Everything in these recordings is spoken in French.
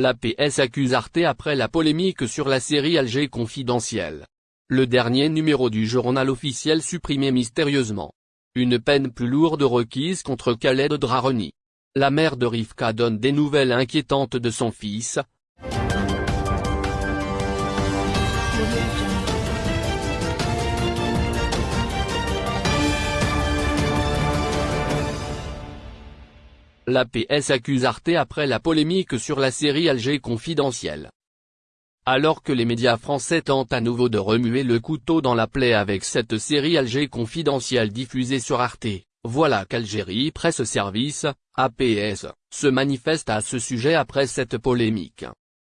La PS accuse Arte après la polémique sur la série Alger confidentielle. Le dernier numéro du journal officiel supprimé mystérieusement. Une peine plus lourde requise contre Khaled Draroni. La mère de Rivka donne des nouvelles inquiétantes de son fils, La PS accuse Arte après la polémique sur la série Alger confidentielle. Alors que les médias français tentent à nouveau de remuer le couteau dans la plaie avec cette série Alger confidentielle diffusée sur Arte, voilà qu'Algérie Presse Service, APS, se manifeste à ce sujet après cette polémique.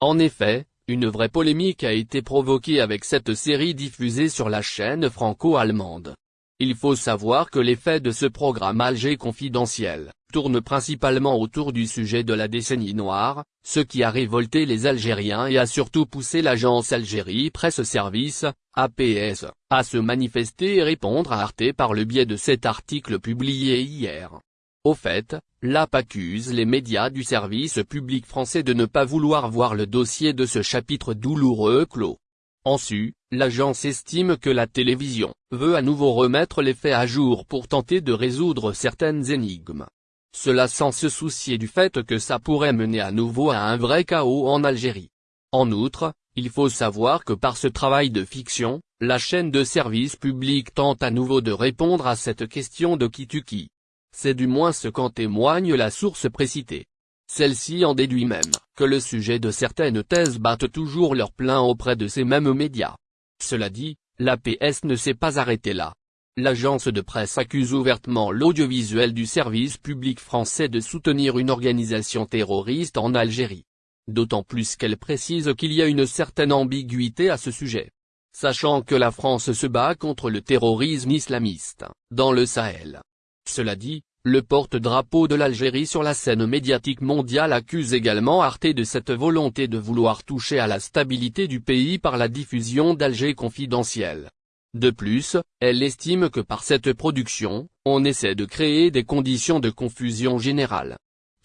En effet, une vraie polémique a été provoquée avec cette série diffusée sur la chaîne franco-allemande. Il faut savoir que les faits de ce programme Alger confidentiel, tournent principalement autour du sujet de la décennie noire, ce qui a révolté les Algériens et a surtout poussé l'agence Algérie Presse Service, APS, à se manifester et répondre à Arte par le biais de cet article publié hier. Au fait, l'AP accuse les médias du service public français de ne pas vouloir voir le dossier de ce chapitre douloureux clos. En su, l'agence estime que la télévision veut à nouveau remettre les faits à jour pour tenter de résoudre certaines énigmes. Cela sans se soucier du fait que ça pourrait mener à nouveau à un vrai chaos en Algérie. En outre, il faut savoir que par ce travail de fiction, la chaîne de service public tente à nouveau de répondre à cette question de qui tu qui. C'est du moins ce qu'en témoigne la source précitée. Celle-ci en déduit même, que le sujet de certaines thèses battent toujours leur plein auprès de ces mêmes médias. Cela dit, l'APS ne s'est pas arrêtée là. L'agence de presse accuse ouvertement l'audiovisuel du service public français de soutenir une organisation terroriste en Algérie. D'autant plus qu'elle précise qu'il y a une certaine ambiguïté à ce sujet. Sachant que la France se bat contre le terrorisme islamiste, dans le Sahel. Cela dit, le porte-drapeau de l'Algérie sur la scène médiatique mondiale accuse également Arte de cette volonté de vouloir toucher à la stabilité du pays par la diffusion d'Alger confidentiel. De plus, elle estime que par cette production, on essaie de créer des conditions de confusion générale.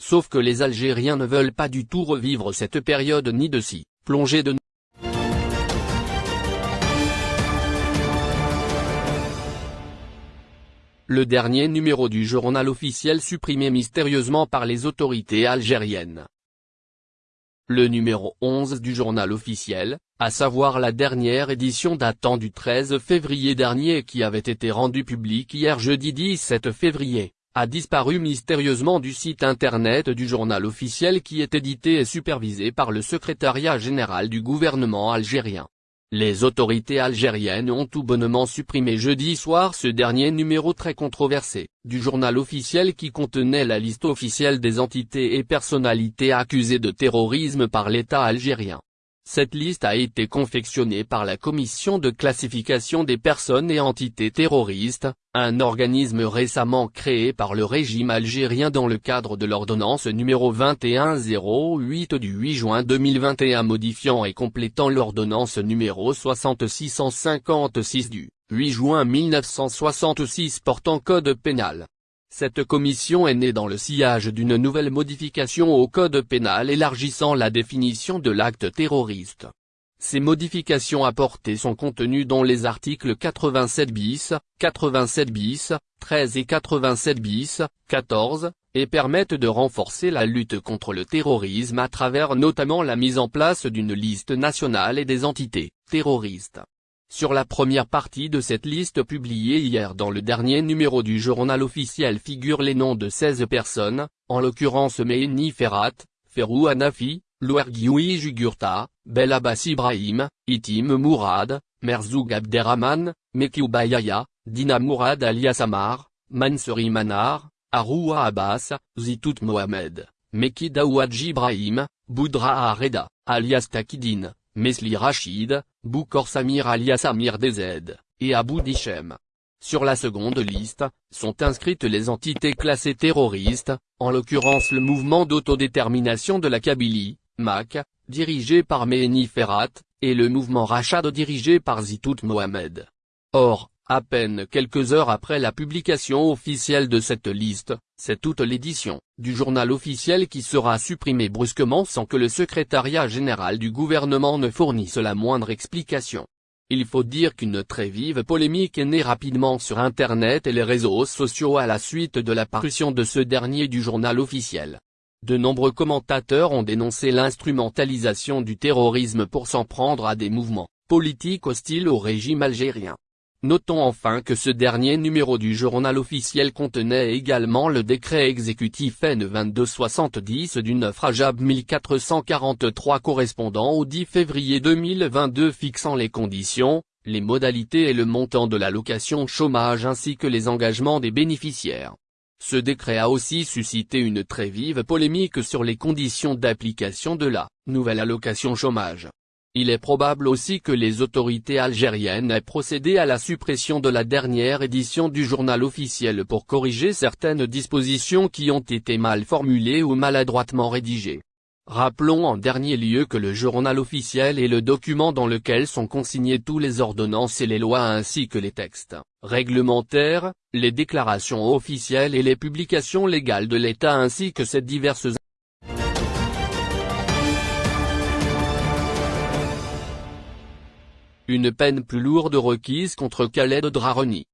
Sauf que les Algériens ne veulent pas du tout revivre cette période ni de s'y plonger de le dernier numéro du journal officiel supprimé mystérieusement par les autorités algériennes. Le numéro 11 du journal officiel, à savoir la dernière édition datant du 13 février dernier qui avait été rendue publique hier jeudi 17 février, a disparu mystérieusement du site internet du journal officiel qui est édité et supervisé par le secrétariat général du gouvernement algérien. Les autorités algériennes ont tout bonnement supprimé jeudi soir ce dernier numéro très controversé, du journal officiel qui contenait la liste officielle des entités et personnalités accusées de terrorisme par l'État algérien. Cette liste a été confectionnée par la Commission de classification des personnes et entités terroristes, un organisme récemment créé par le régime algérien dans le cadre de l'ordonnance numéro 2108 du 8 juin 2021 modifiant et complétant l'ordonnance numéro 6656 du 8 juin 1966 portant code pénal. Cette commission est née dans le sillage d'une nouvelle modification au code pénal élargissant la définition de l'acte terroriste. Ces modifications apportées sont contenues dans les articles 87 bis, 87 bis, 13 et 87 bis, 14, et permettent de renforcer la lutte contre le terrorisme à travers notamment la mise en place d'une liste nationale et des entités terroristes. Sur la première partie de cette liste publiée hier dans le dernier numéro du journal officiel figurent les noms de 16 personnes, en l'occurrence Mehni Ferrat, Ferrou Hanafi, Louergioui Jugurta, Bel Abbas Ibrahim, Itim Mourad, Merzoug Abderrahman, Mekiou Bayaya, Dina Mourad alias Amar, Mansouri Manar, Aroua Abbas, Zitout Mohamed, Meki Daouadji Ibrahim, Boudra Areda, alias Takidine, Mesli Rachid, Boukor Samir alias Amir DZ, et Abou Dishem. Sur la seconde liste, sont inscrites les entités classées terroristes, en l'occurrence le mouvement d'autodétermination de la Kabylie, MAC, dirigé par Mehni Ferrat, et le mouvement Rachad dirigé par Zitout Mohamed. Or, À peine quelques heures après la publication officielle de cette liste, c'est toute l'édition du journal officiel qui sera supprimée brusquement sans que le secrétariat général du gouvernement ne fournisse la moindre explication. Il faut dire qu'une très vive polémique est née rapidement sur Internet et les réseaux sociaux à la suite de la parution de ce dernier du journal officiel. De nombreux commentateurs ont dénoncé l'instrumentalisation du terrorisme pour s'en prendre à des mouvements politiques hostiles au régime algérien. Notons enfin que ce dernier numéro du journal officiel contenait également le décret exécutif N2270 du 9 Rajab 1443 correspondant au 10 février 2022 fixant les conditions, les modalités et le montant de l'allocation chômage ainsi que les engagements des bénéficiaires. Ce décret a aussi suscité une très vive polémique sur les conditions d'application de la nouvelle allocation chômage. Il est probable aussi que les autorités algériennes aient procédé à la suppression de la dernière édition du journal officiel pour corriger certaines dispositions qui ont été mal formulées ou maladroitement rédigées. Rappelons en dernier lieu que le journal officiel est le document dans lequel sont consignés tous les ordonnances et les lois ainsi que les textes réglementaires, les déclarations officielles et les publications légales de l'État ainsi que ses diverses Une peine plus lourde requise contre Khaled Draroni.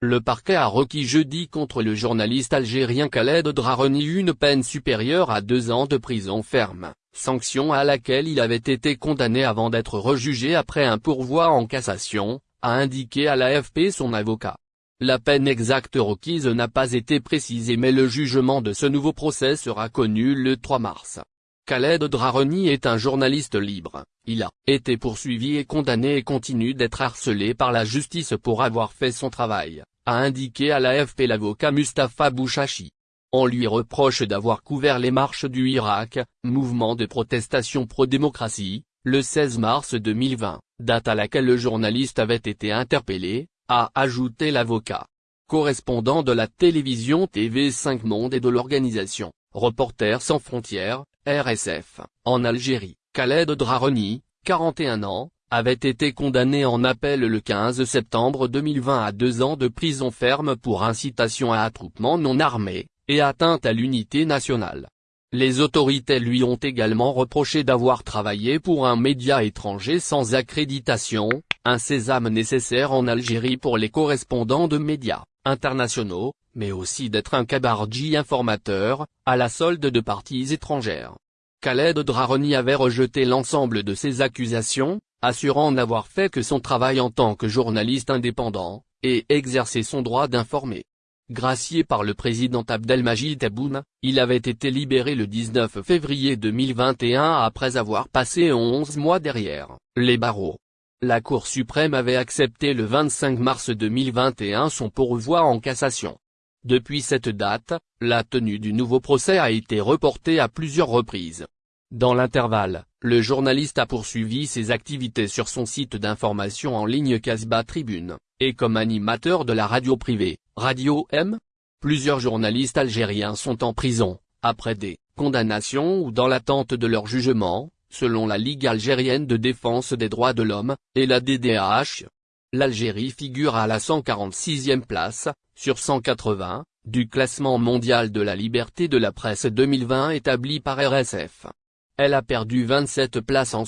Le parquet a requis jeudi contre le journaliste algérien Khaled Draroni une peine supérieure à deux ans de prison ferme, sanction à laquelle il avait été condamné avant d'être rejugé après un pourvoi en cassation, a indiqué à l'AFP son avocat. La peine exacte requise n'a pas été précisée mais le jugement de ce nouveau procès sera connu le 3 mars. Khaled Draroni est un journaliste libre, il a été poursuivi et condamné et continue d'être harcelé par la justice pour avoir fait son travail, a indiqué à l'AFP l'avocat Mustafa Bouchachi. On lui reproche d'avoir couvert les marches du Irak, mouvement de protestation pro-démocratie, le 16 mars 2020, date à laquelle le journaliste avait été interpellé, a ajouté l'avocat. Correspondant de la télévision TV5 Monde et de l'organisation, Reporters sans frontières, RSF, en Algérie, Khaled Draroni, 41 ans, avait été condamné en appel le 15 septembre 2020 à deux ans de prison ferme pour incitation à attroupement non armé, et atteinte à l'unité nationale. Les autorités lui ont également reproché d'avoir travaillé pour un média étranger sans accréditation, un sésame nécessaire en Algérie pour les correspondants de médias internationaux, mais aussi d'être un cabardji informateur, à la solde de parties étrangères. Khaled Draroni avait rejeté l'ensemble de ces accusations, assurant n'avoir fait que son travail en tant que journaliste indépendant, et exercer son droit d'informer. Gracié par le président Abdelmajid Tebboune, il avait été libéré le 19 février 2021 après avoir passé 11 mois derrière les barreaux. La Cour suprême avait accepté le 25 mars 2021 son pourvoi en cassation. Depuis cette date, la tenue du nouveau procès a été reportée à plusieurs reprises. Dans l'intervalle, le journaliste a poursuivi ses activités sur son site d'information en ligne Casbah Tribune, et comme animateur de la radio privée, Radio M. Plusieurs journalistes algériens sont en prison, après des condamnations ou dans l'attente de leur jugement, selon la Ligue algérienne de défense des droits de l'homme, et la DDH. L'Algérie figure à la 146e place, sur 180, du classement mondial de la liberté de la presse 2020 établi par RSF. Elle a perdu 27 places en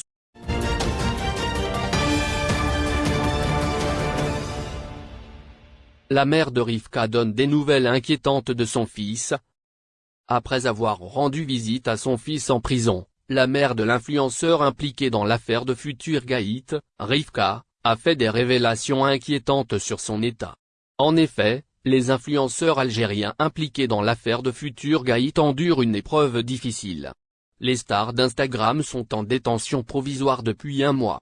La mère de Rivka donne des nouvelles inquiétantes de son fils. Après avoir rendu visite à son fils en prison, la mère de l'influenceur impliqué dans l'affaire de Futur Gaït, Rivka, a fait des révélations inquiétantes sur son état. En effet, les influenceurs algériens impliqués dans l'affaire de Futur Gaït endurent une épreuve difficile. Les stars d'Instagram sont en détention provisoire depuis un mois.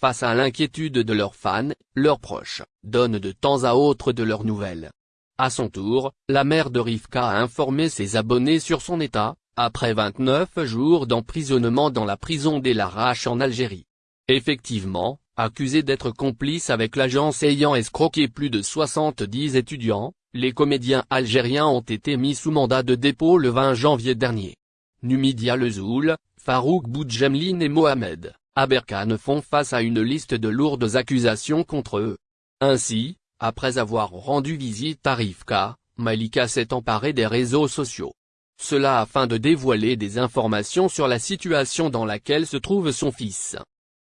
Face à l'inquiétude de leurs fans, leurs proches, donnent de temps à autre de leurs nouvelles. À son tour, la mère de Rivka a informé ses abonnés sur son état, après 29 jours d'emprisonnement dans la prison d'El Arache en Algérie. Effectivement, accusé d'être complice avec l'agence ayant escroqué plus de 70 étudiants, les comédiens algériens ont été mis sous mandat de dépôt le 20 janvier dernier. Numidia Lezoul, Farouk Boudjemline et Mohamed Aberkan font face à une liste de lourdes accusations contre eux. Ainsi, après avoir rendu visite à Rivka, Malika s'est emparée des réseaux sociaux. Cela afin de dévoiler des informations sur la situation dans laquelle se trouve son fils.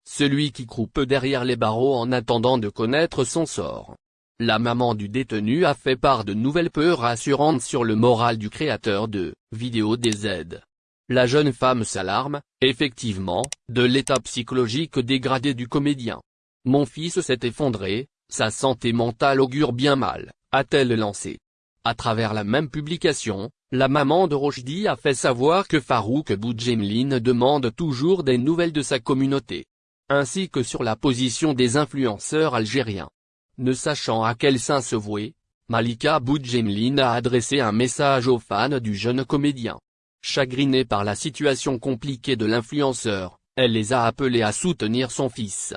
Celui qui croupe derrière les barreaux en attendant de connaître son sort. La maman du détenu a fait part de nouvelles peurs rassurantes sur le moral du créateur de « Vidéo des aides ». La jeune femme s'alarme, effectivement, de l'état psychologique dégradé du comédien. Mon fils s'est effondré, sa santé mentale augure bien mal, a-t-elle lancé. À travers la même publication, la maman de Rochdi a fait savoir que Farouk Boudjemline demande toujours des nouvelles de sa communauté. Ainsi que sur la position des influenceurs algériens. Ne sachant à quel sein se vouer, Malika Boudjemline a adressé un message aux fans du jeune comédien. Chagrinée par la situation compliquée de l'influenceur, elle les a appelés à soutenir son fils.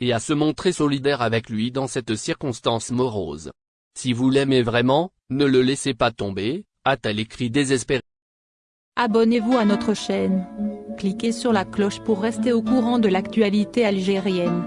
Et à se montrer solidaire avec lui dans cette circonstance morose. Si vous l'aimez vraiment, ne le laissez pas tomber, écrit désespéré. Abonnez-vous à notre chaîne. Cliquez sur la cloche pour rester au courant de l'actualité algérienne.